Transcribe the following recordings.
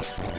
Nostro.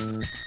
Mm-hmm.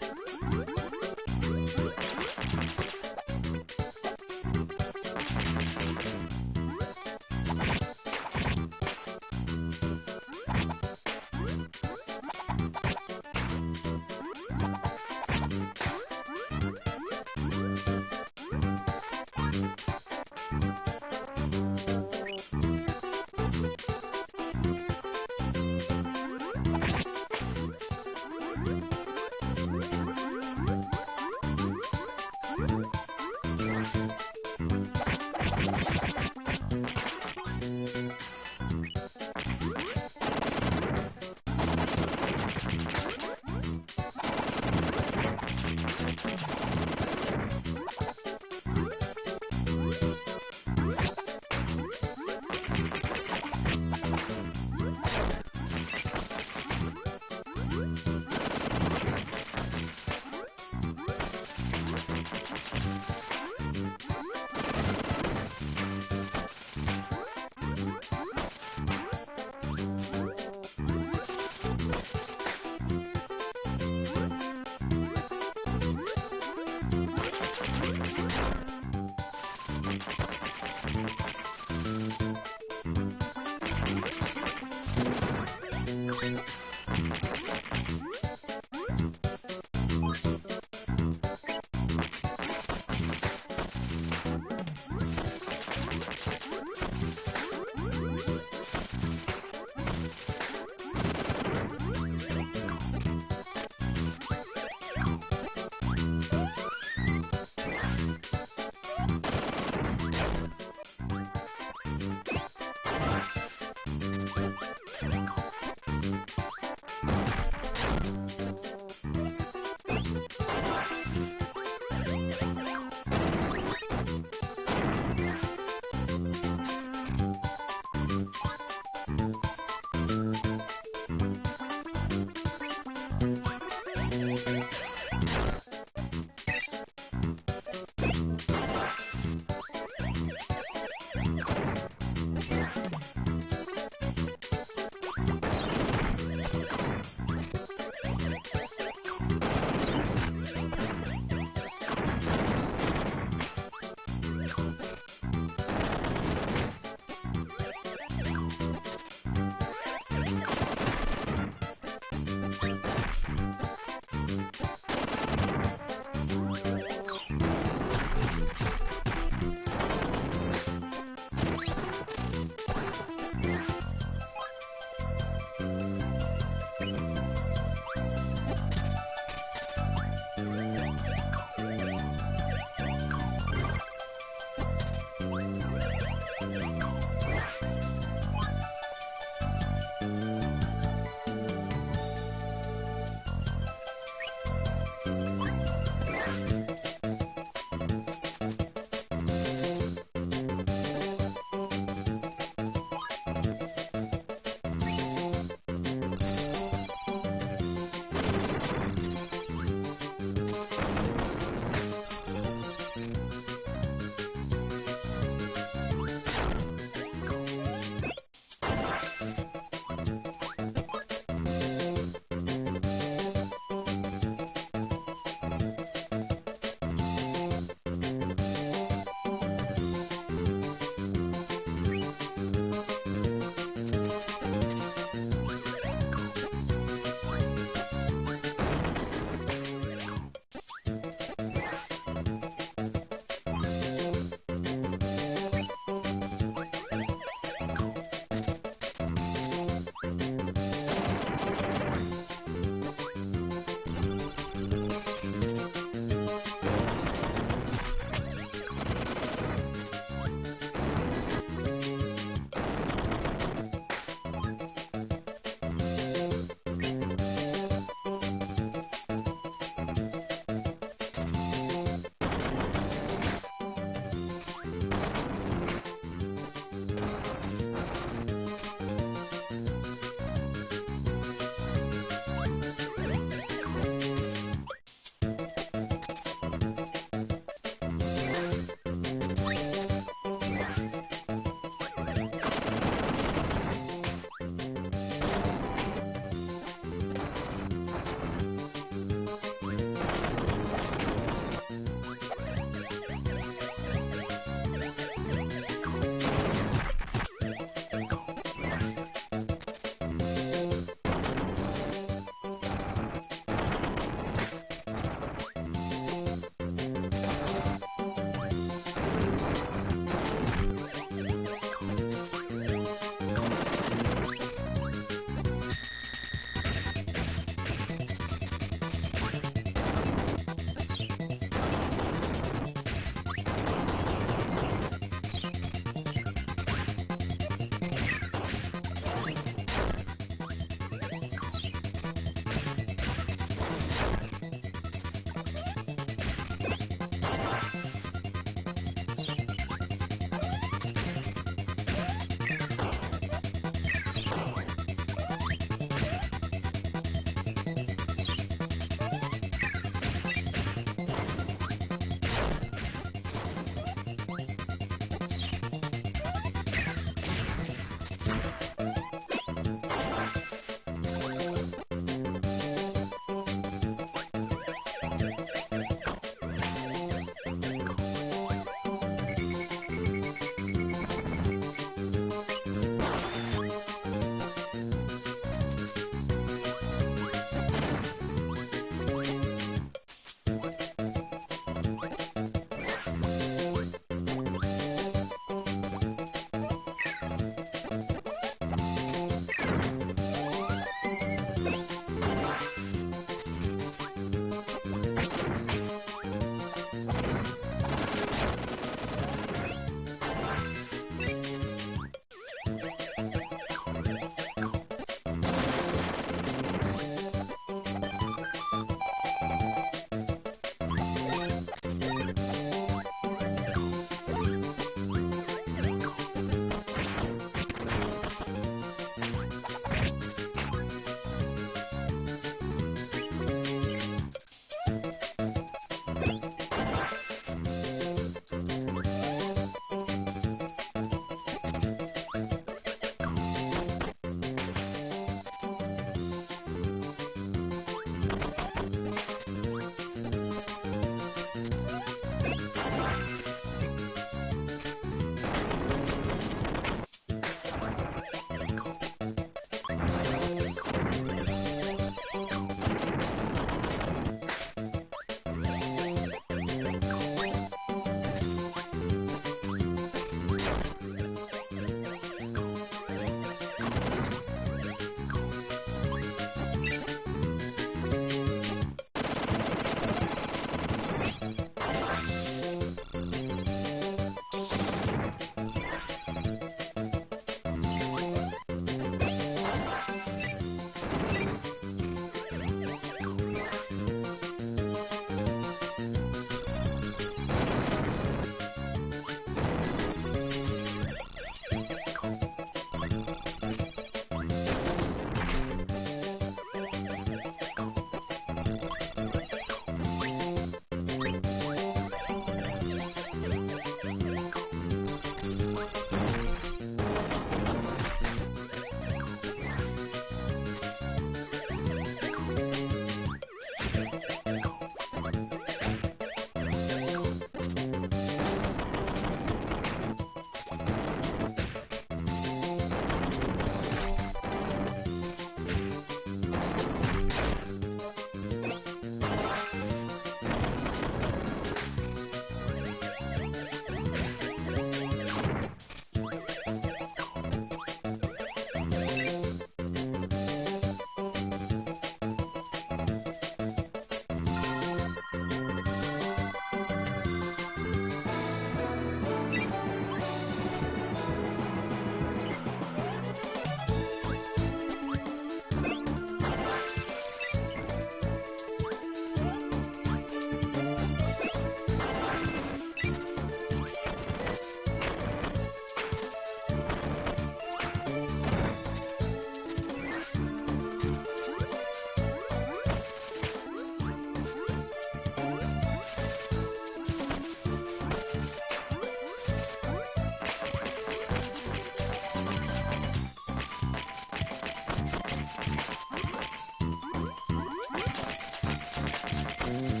Bye.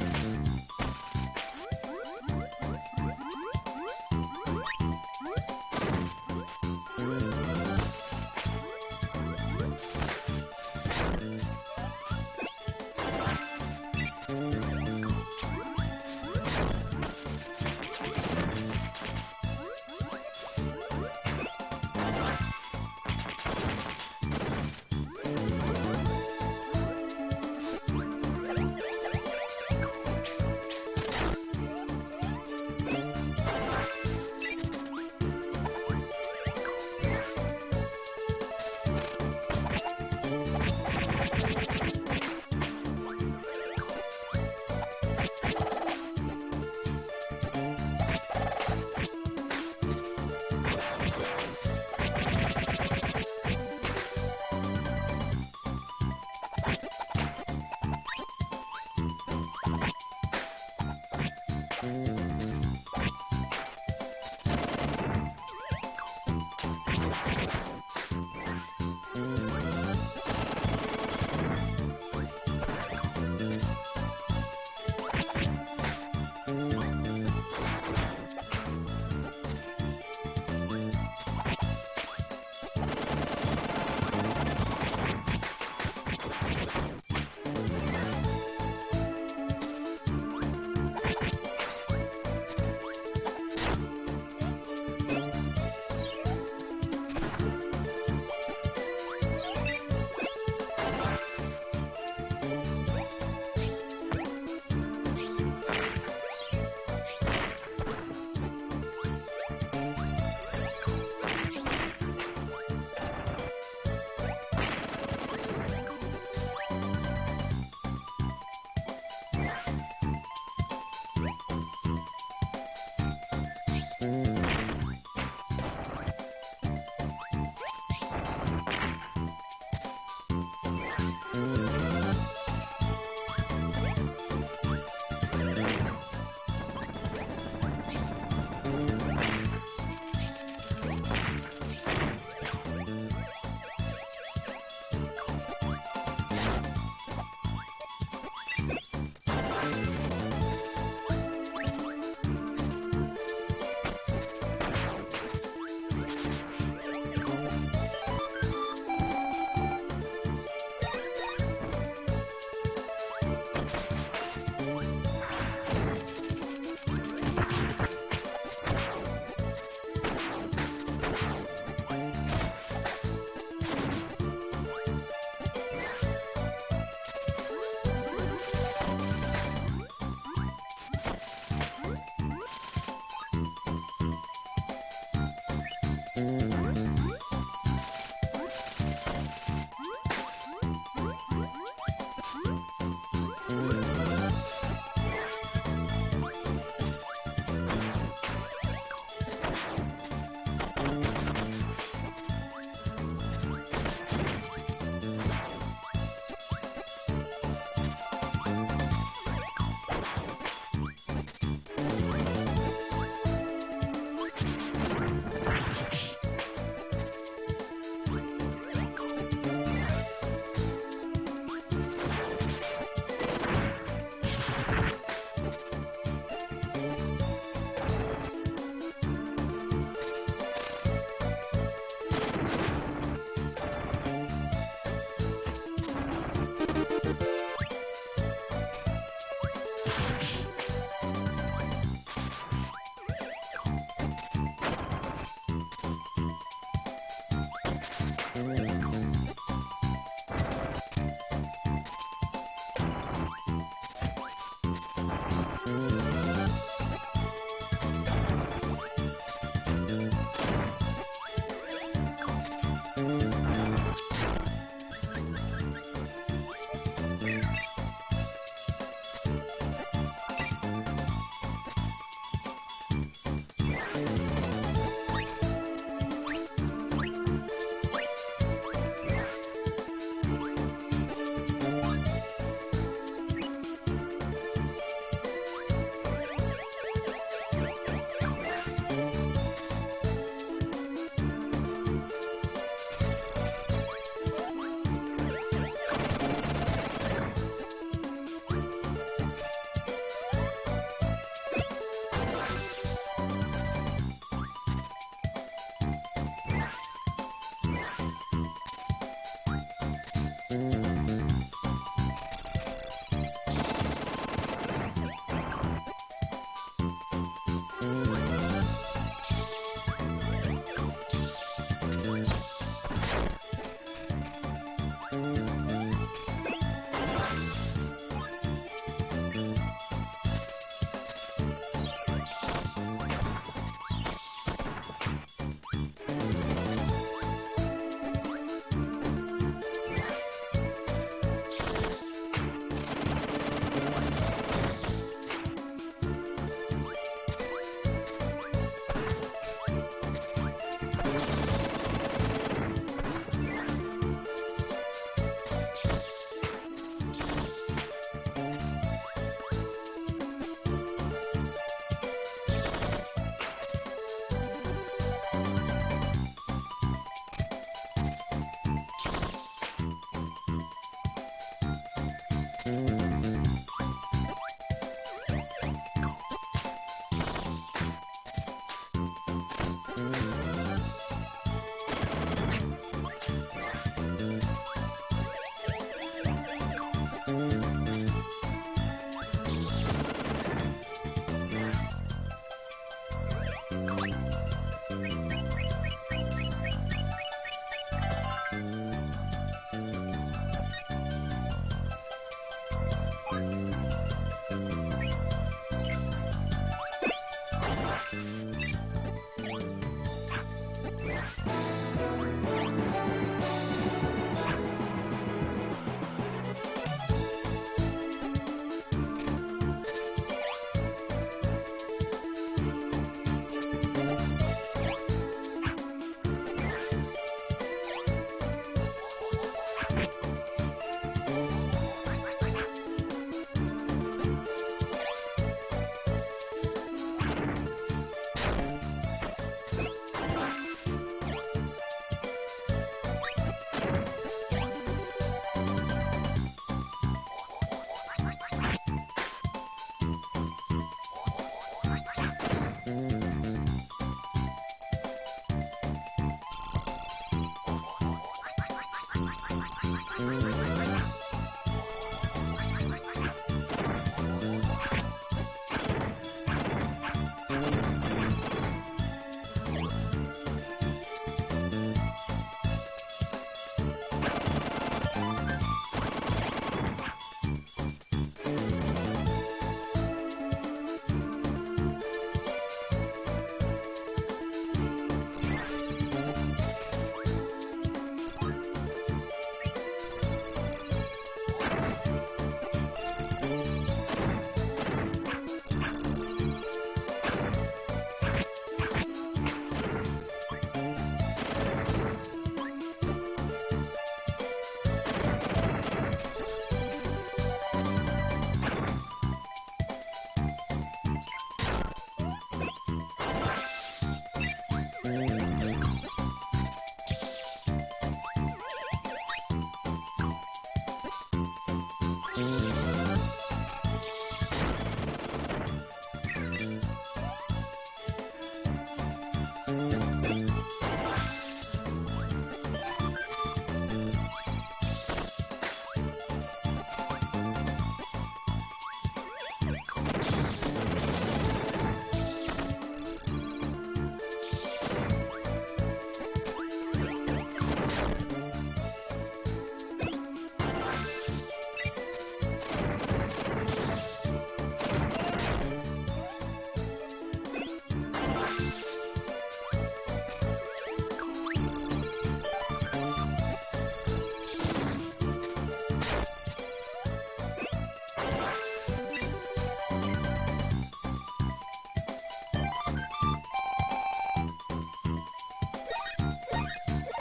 うん。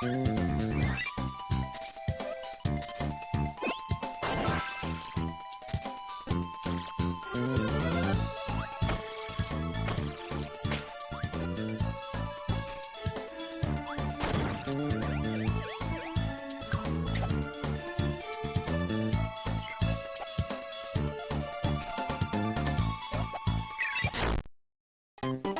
Thank mm -hmm. you.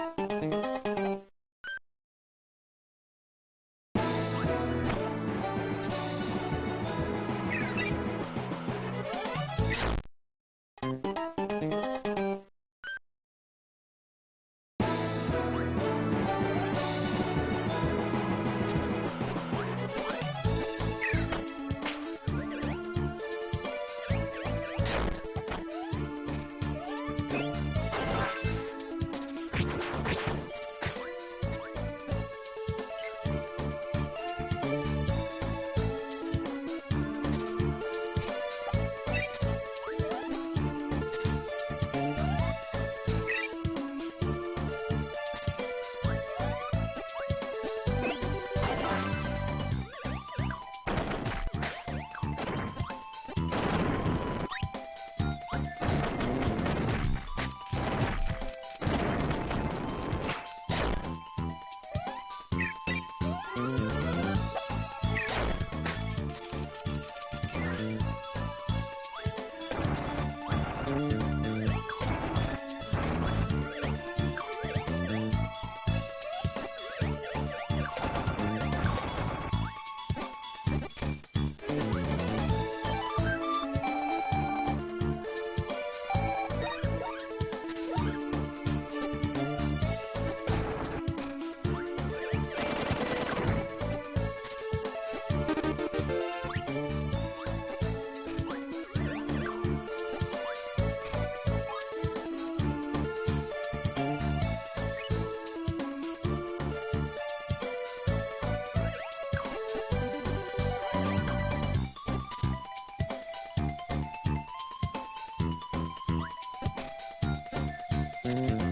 Thank